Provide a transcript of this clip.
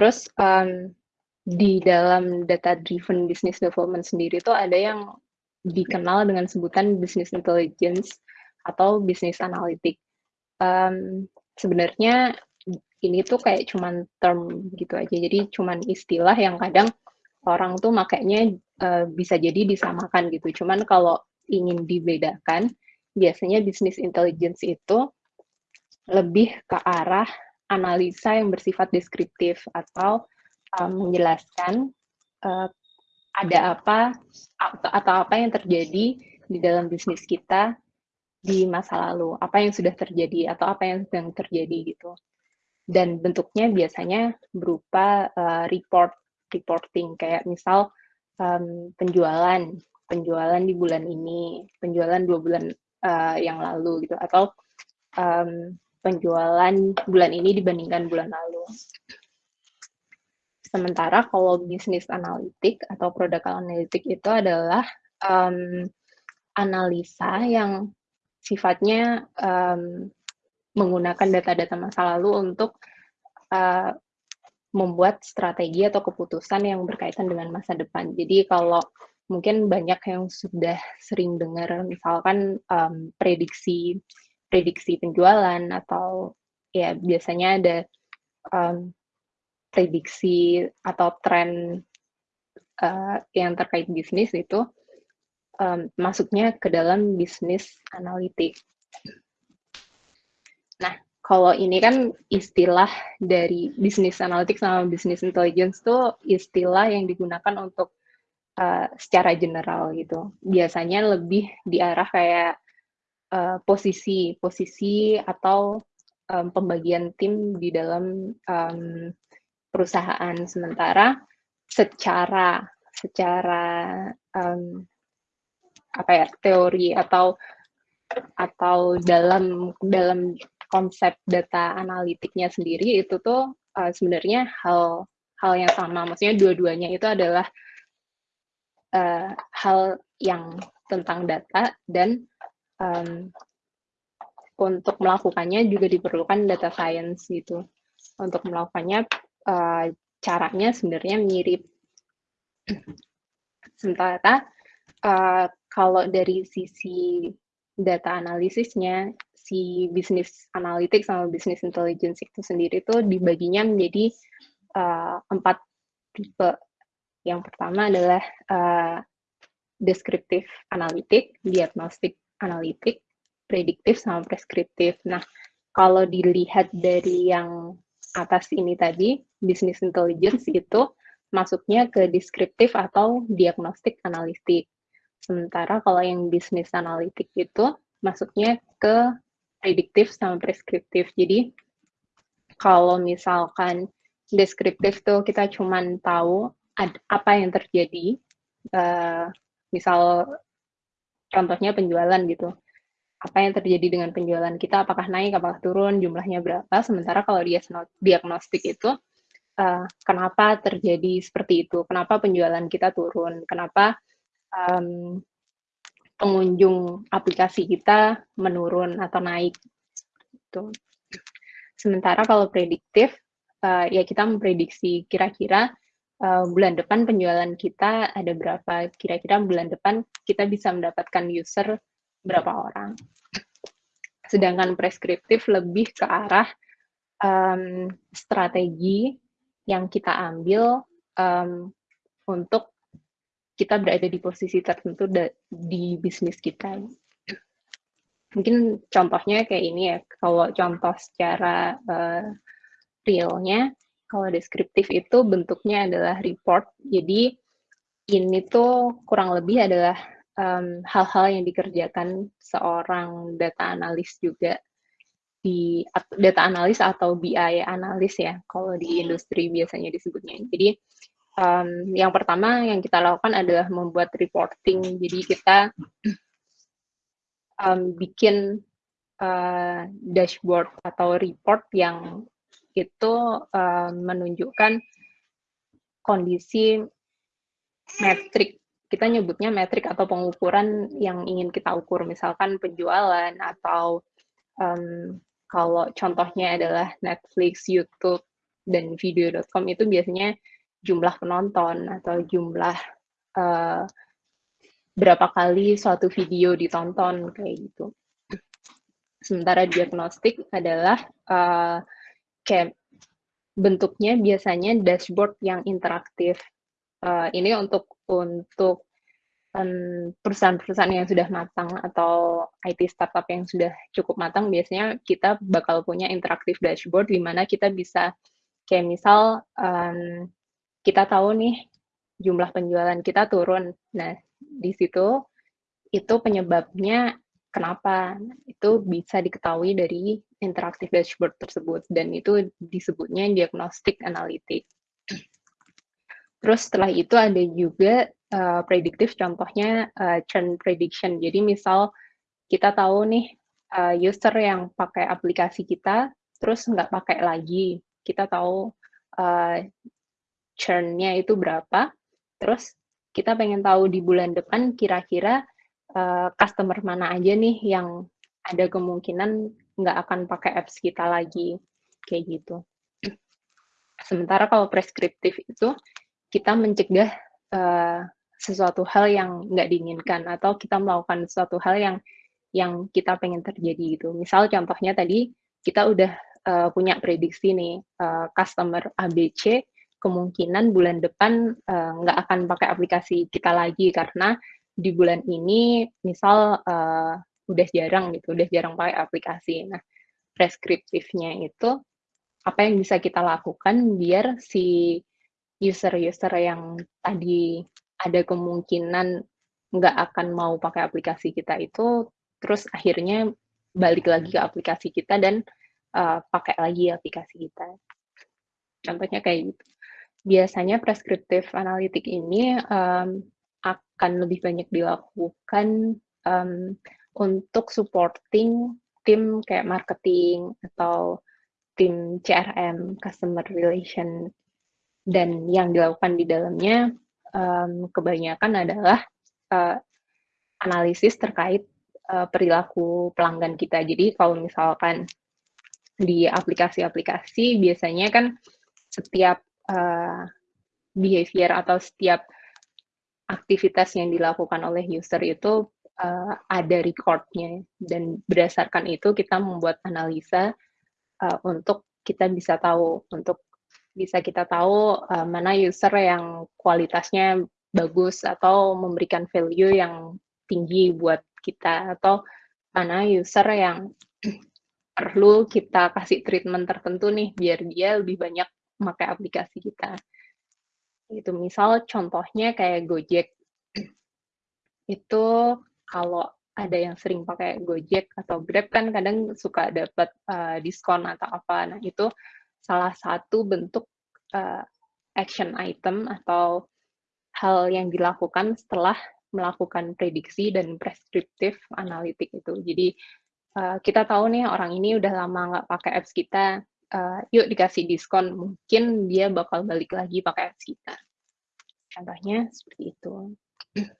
Terus, um, di dalam data driven business development sendiri itu ada yang dikenal dengan sebutan business intelligence atau business analytic. Um, sebenarnya ini tuh kayak cuman term gitu aja, jadi cuman istilah yang kadang orang tuh makanya uh, bisa jadi disamakan gitu. Cuman kalau ingin dibedakan, biasanya business intelligence itu lebih ke arah analisa yang bersifat deskriptif atau um, menjelaskan uh, ada apa atau apa yang terjadi di dalam bisnis kita di masa lalu, apa yang sudah terjadi atau apa yang sedang terjadi gitu. Dan bentuknya biasanya berupa uh, report reporting kayak misal um, penjualan penjualan di bulan ini, penjualan dua bulan uh, yang lalu gitu atau um, penjualan bulan ini dibandingkan bulan lalu. Sementara kalau bisnis analitik atau produk analitik itu adalah um, analisa yang sifatnya um, menggunakan data-data masa lalu untuk uh, membuat strategi atau keputusan yang berkaitan dengan masa depan. Jadi kalau mungkin banyak yang sudah sering dengar misalkan um, prediksi prediksi penjualan atau ya biasanya ada um, prediksi atau tren uh, yang terkait bisnis itu um, masuknya ke dalam bisnis analitik. Nah, kalau ini kan istilah dari bisnis analitik sama bisnis intelligence tuh istilah yang digunakan untuk uh, secara general gitu. Biasanya lebih diarah kayak uh, posisi posisi atau um, pembagian tim di dalam um, perusahaan. Sementara secara secara um, apa ya teori atau atau dalam dalam konsep data analitiknya sendiri itu tuh uh, sebenarnya hal hal yang sama. Maksudnya dua-duanya itu adalah uh, hal yang tentang data dan um, untuk melakukannya juga diperlukan data science gitu. Untuk melakukannya uh, caranya sebenarnya mirip. Sementara uh, kalau dari sisi data analisisnya, si bisnis analitik sama bisnis intelligence itu sendiri itu dibaginya menjadi uh, empat tipe. Yang pertama adalah uh, deskriptif analitik, diagnostik analitik, prediktif, sama preskriptif. Nah, kalau dilihat dari yang atas ini tadi, business intelligence itu masuknya ke deskriptif atau diagnostik analitik. Sementara kalau yang business analitik itu masuknya ke prediktif sama preskriptif. Jadi kalau misalkan deskriptif tuh kita cuman tahu apa yang terjadi, uh, misal contohnya penjualan gitu. Apa yang terjadi dengan penjualan kita, apakah naik, apakah turun, jumlahnya berapa. Sementara kalau dia diagnostik itu, uh, kenapa terjadi seperti itu, kenapa penjualan kita turun, kenapa um, pengunjung aplikasi kita menurun atau naik. Gitu. Sementara kalau prediktif, uh, ya kita memprediksi kira-kira uh, bulan depan penjualan kita ada berapa, kira-kira bulan depan kita bisa mendapatkan user berapa orang. Sedangkan preskriptif lebih ke arah um, strategi yang kita ambil um, untuk kita berada di posisi tertentu di bisnis kita. Mungkin contohnya kayak ini ya, kalau contoh secara uh, realnya, kalau deskriptif itu bentuknya adalah report. Jadi ini tuh kurang lebih adalah hal-hal um, yang dikerjakan seorang data analis juga di data analis atau BI analis ya kalau di industri biasanya disebutnya. Jadi um, yang pertama yang kita lakukan adalah membuat reporting. Jadi kita um, bikin uh, dashboard atau report yang itu uh, menunjukkan kondisi metrik kita nyebutnya metrik atau pengukuran yang ingin kita ukur misalkan penjualan atau um, kalau contohnya adalah Netflix, YouTube dan video.com itu biasanya jumlah penonton atau jumlah uh, berapa kali suatu video ditonton kayak gitu. Sementara diagnostik adalah uh, kayak bentuknya biasanya dashboard yang interaktif. Uh, ini untuk untuk perusahaan-perusahaan yang sudah matang atau IT startup yang sudah cukup matang, biasanya kita bakal punya interaktif dashboard di mana kita bisa kayak misal um, kita tahu nih jumlah penjualan kita turun. Nah, di situ itu penyebabnya kenapa. Itu bisa diketahui dari interaktif dashboard tersebut dan itu disebutnya diagnostik analitik. Terus setelah itu ada juga uh, prediktif contohnya uh, churn prediction. Jadi misal kita tahu nih uh, user yang pakai aplikasi kita terus nggak pakai lagi. Kita tahu uh, churn-nya itu berapa. Terus kita pengen tahu di bulan depan kira-kira uh, customer mana aja nih yang ada kemungkinan nggak akan pakai apps kita lagi. Kayak gitu. Sementara kalau preskriptif itu kita mencegah uh, sesuatu hal yang nggak diinginkan atau kita melakukan sesuatu hal yang yang kita pengen terjadi gitu. Misal contohnya tadi kita udah uh, punya prediksi nih uh, customer ABC kemungkinan bulan depan uh, nggak akan pakai aplikasi kita lagi karena di bulan ini misal uh, udah jarang gitu, udah jarang pakai aplikasi. Nah, preskriptifnya itu apa yang bisa kita lakukan biar si user-user yang tadi ada kemungkinan nggak akan mau pakai aplikasi kita itu, terus akhirnya balik lagi ke aplikasi kita dan uh, pakai lagi aplikasi kita. Contohnya kayak gitu. Biasanya preskriptif analitik ini um, akan lebih banyak dilakukan um, untuk supporting tim kayak marketing atau tim CRM, customer relation dan yang dilakukan di dalamnya um, kebanyakan adalah uh, analisis terkait uh, perilaku pelanggan kita. Jadi kalau misalkan di aplikasi-aplikasi biasanya kan setiap uh, behavior atau setiap aktivitas yang dilakukan oleh user itu uh, ada recordnya dan berdasarkan itu kita membuat analisa uh, untuk kita bisa tahu untuk bisa kita tahu uh, mana user yang kualitasnya bagus atau memberikan value yang tinggi buat kita atau mana user yang perlu kita kasih treatment tertentu nih biar dia lebih banyak memakai aplikasi kita. Itu misal contohnya kayak Gojek. Itu kalau ada yang sering pakai Gojek atau Grab kan kadang suka dapat uh, diskon atau apa. Nah, itu salah satu bentuk uh, action item atau hal yang dilakukan setelah melakukan prediksi dan preskriptif analitik itu. Jadi uh, kita tahu nih orang ini udah lama nggak pakai apps kita, uh, yuk dikasih diskon, mungkin dia bakal balik lagi pakai apps kita. Contohnya seperti itu.